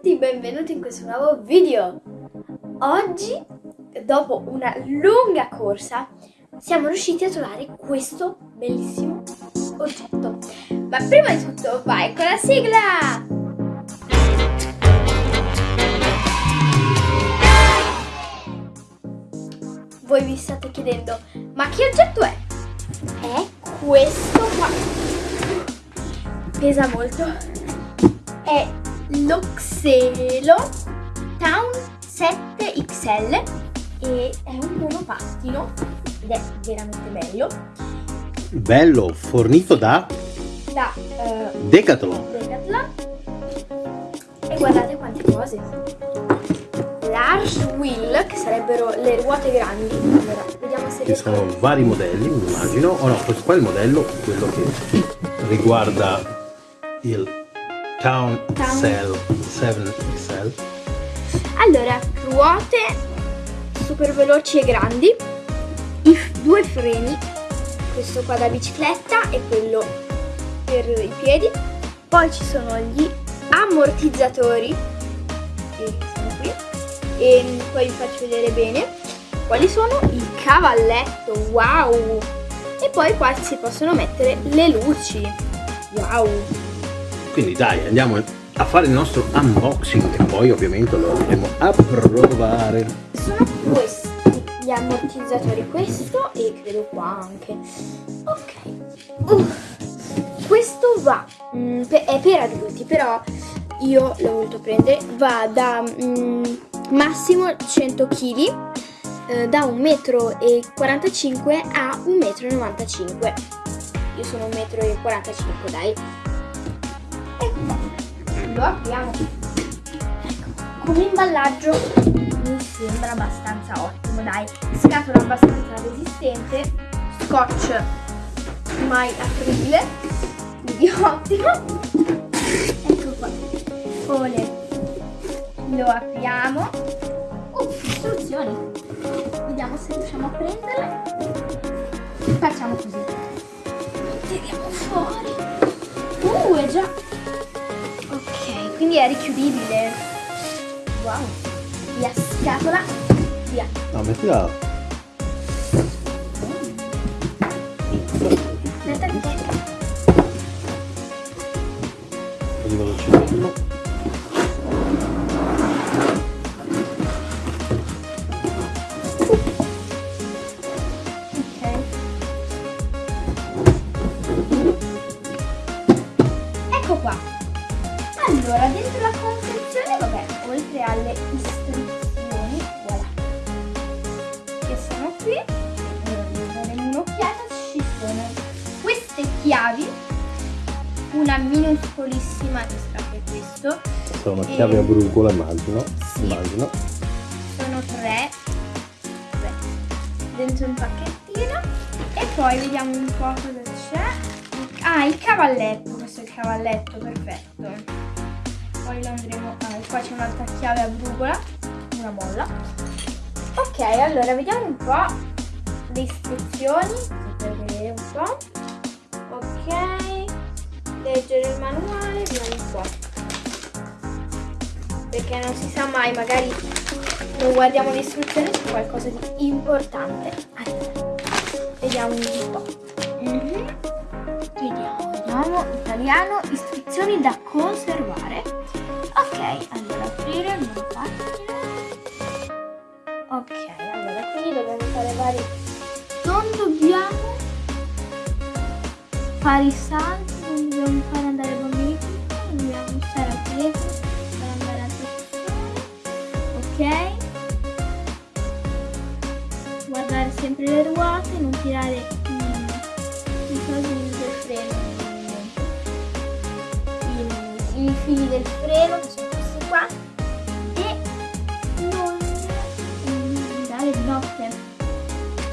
tutti, benvenuti in questo nuovo video. Oggi, dopo una lunga corsa, siamo riusciti a trovare questo bellissimo oggetto. Ma prima di tutto, vai con la sigla! Voi vi state chiedendo, ma che oggetto è? È questo qua. Pesa molto. È l'Oxelo Town 7XL e è un monopattino ed è veramente bello. Bello, fornito da Da eh, Decathlon. Decathlon. E guardate quante cose. Large wheel, che sarebbero le ruote grandi. Allora, vediamo se Ci sono vari modelli, immagino. O no, questo qua è il modello, quello che riguarda il Town, Town. Cell 7XL. Allora, ruote super veloci e grandi, i due freni, questo qua da bicicletta e quello per i piedi, poi ci sono gli ammortizzatori, che sono qui, e poi vi faccio vedere bene quali sono, il cavalletto, wow! E poi qua si possono mettere le luci, wow! Quindi dai, andiamo a fare il nostro unboxing e poi ovviamente lo andremo a provare. sono questi gli ammortizzatori questo e credo qua anche ok Uh, questo va mm, pe- è per adulti però io l'ho voluto prendere va da mm, massimo 100 kg da 1,45 m a 1,95 m io sono 1,45 m dai. Lo apriamo ecco come imballaggio mi sembra abbastanza ottimo dai. Scatola abbastanza resistente scotch mai apribile quindi ottimo. Ecco qua. Ole. lo apriamo. Uh, istruzioni vediamo se riusciamo a prenderle. Facciamo così. Tiriamo fuori. Uh è già quindi è richiudibile wow via scatola via No, mettila. che Così velocemente. Ok. Minuscolissima che sta per questo, Sono una chiave a brucola, immagino. Sì. Immagino. sono tre, tre. Dentro un pacchettino. E poi vediamo un po' cosa c'è. Ah il cavalletto questo è il cavalletto perfetto. Poi lo andremo ah, e qua c'è un'altra chiave a brugola una molla ok allora vediamo un po' le istruzioni per vedere un po' ok leggere il manuale un po' perché non si sa mai magari non guardiamo le istruzioni su qualcosa di importante. Allora, vediamo un po'. Mhm. Vediamo, vediamo. Italiano, istruzioni da conservare. Ok, allora aprire mio pagina. Ok, allora quindi dobbiamo fare vari. Non dobbiamo fare i salti, non fare andare i bambini dobbiamo stare telefono per andare altre persone. Ok? guardare sempre le ruote, non tirare mm, i cosi del freno, i, fili del freno che sono questi qua e non andare di notte.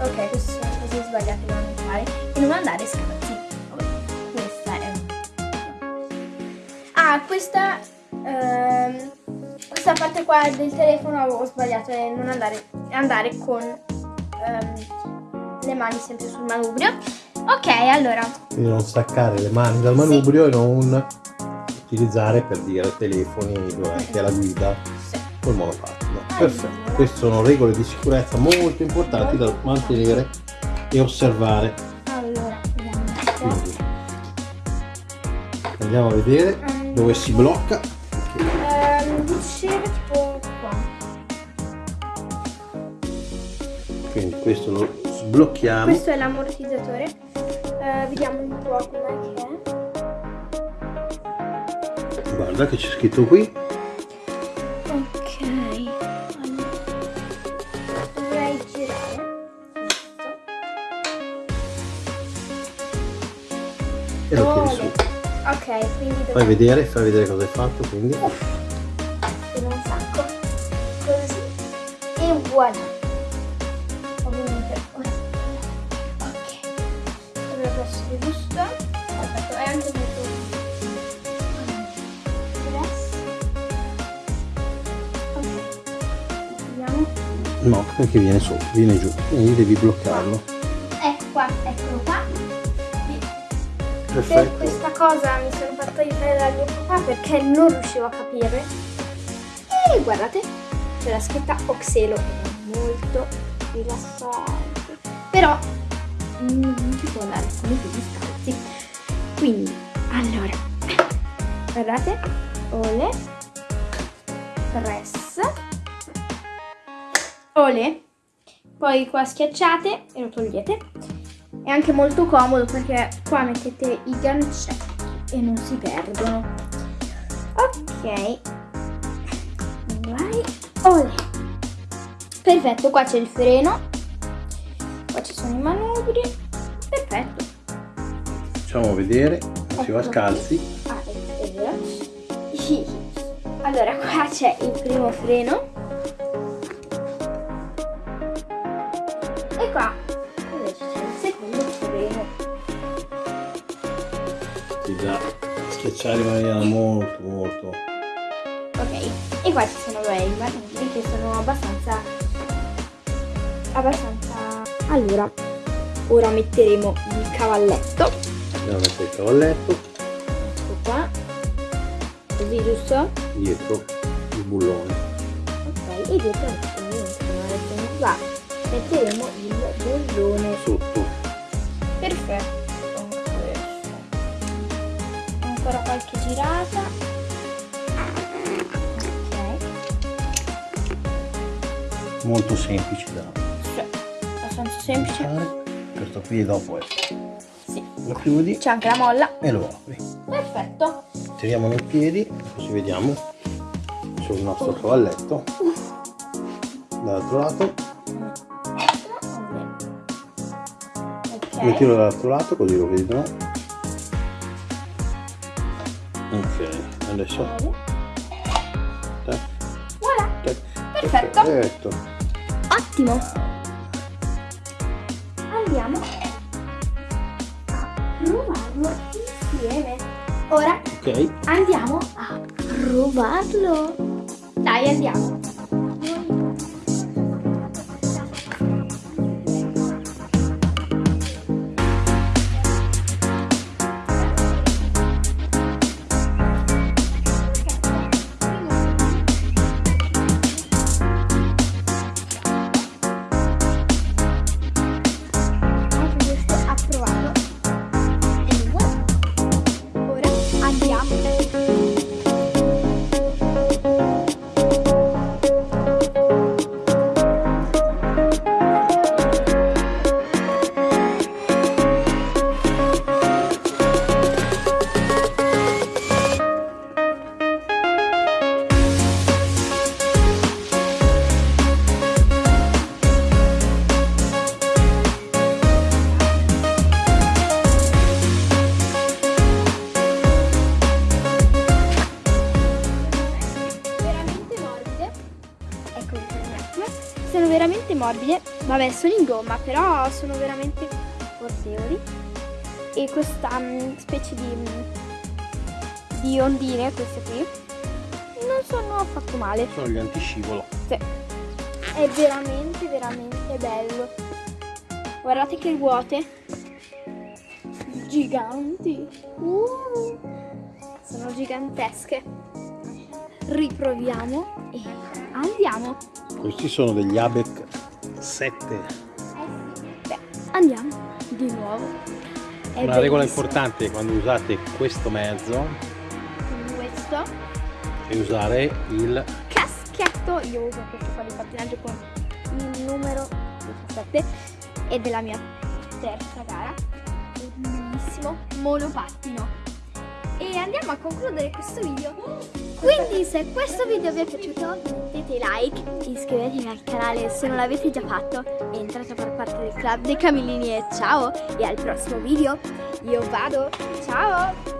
Ok, queste sono cose sbagliate da non fare e non andare. Vabbè, Ah, questa ehm, questa parte qua del telefono avevo sbagliato e non andare, andare con ehm, le mani sempre sul manubrio. Ok, allora, Quindi non staccare le mani dal manubrio e non utilizzare per dire telefoni durante la guida Sì. col monopattino. Allora. Perfetto, queste sono regole di sicurezza molto importanti da mantenere e osservare. Allora, andiamo a vedere Mm. Dove si blocca. Ehm, diceva tipo qua. Quindi questo lo sblocchiamo. Questo è l'ammortizzatore. Eh, vediamo un po' com'è che è. Guarda che c'è scritto qui. Ok, quindi Fai vedere, fai vedere cosa hai fatto. Quindi un sacco. Così. E voilà. Ovviamente. ora- Ok. Dovrebbe essere giusto. Perfetto, è anche molto. No, perché viene sotto, viene giù. Quindi devi bloccarlo. Ecco qua, eccolo qua. Per Perfetto. questa cosa mi sono fatta aiutare dal mio papà perché non riuscivo a capire. E guardate, c'è la scritta Oxelo, è molto rilassante. Però mm, non si può andare con i piedi scalzi. Quindi, allora, guardate, ole, press, ole, poi qua schiacciate e lo togliete. È anche molto comodo perché qua mettete i gancetti e non si perdono. Ok. Vai. Olè. Perfetto, qua c'è il freno. Qua ci sono i manubri. Perfetto. Facciamo vedere. Si va Ecco. scalzi. Ah. Allora, qua c'è il primo freno. Schiacciare in maniera molto molto. Ok, e qua ci sono beh, i manubri che sono abbastanza... abbastanza... Allora, ora metteremo il cavalletto. Andiamo a mettere il cavalletto Ecco qua. Così, giusto? dietro il bullone. Ok, e dietro metteremo il bollone. Sotto. Perfetto. Ancora qualche girata. Ok. Molto semplice da Sì, abbastanza semplice. fare. Questo qui dopo è Sì. lo chiudi C'è anche la molla. e lo apri. Perfetto. Tiriamo nei piedi, così vediamo sul nostro cavalletto. Dall'altro lato, Ok. mettilo dall'altro lato così lo vedono. Ok, adesso tac, Voilà. tac. Perfetto. Perfetto. Ottimo. Andiamo a provarlo insieme. Ora Ok, andiamo a provarlo. Dai, andiamo. Sono veramente morbide. Vabbè, sono in gomma, però sono veramente portevoli. E questa mm, specie di, mm, di ondine, queste qui, non sono affatto male. sono gli antiscivolo. Sì. È veramente, veramente bello. Guardate che ruote. Giganti. Uh, sono gigantesche. Riproviamo e andiamo. Questi sono degli ABEC 7. Beh, andiamo di nuovo. È Una regola importante quando usate questo mezzo Questo è usare il caschetto, io uso questo qua di pattinaggio con il numero 17 ed è la mia terza gara. Bellissimo monopattino. E andiamo a concludere questo video. Quindi se questo video vi è piaciuto mettete like, iscrivetevi al canale se non l'avete già fatto e entrate a far parte del club dei Camillini e ciao e al prossimo video. Io vado, ciao!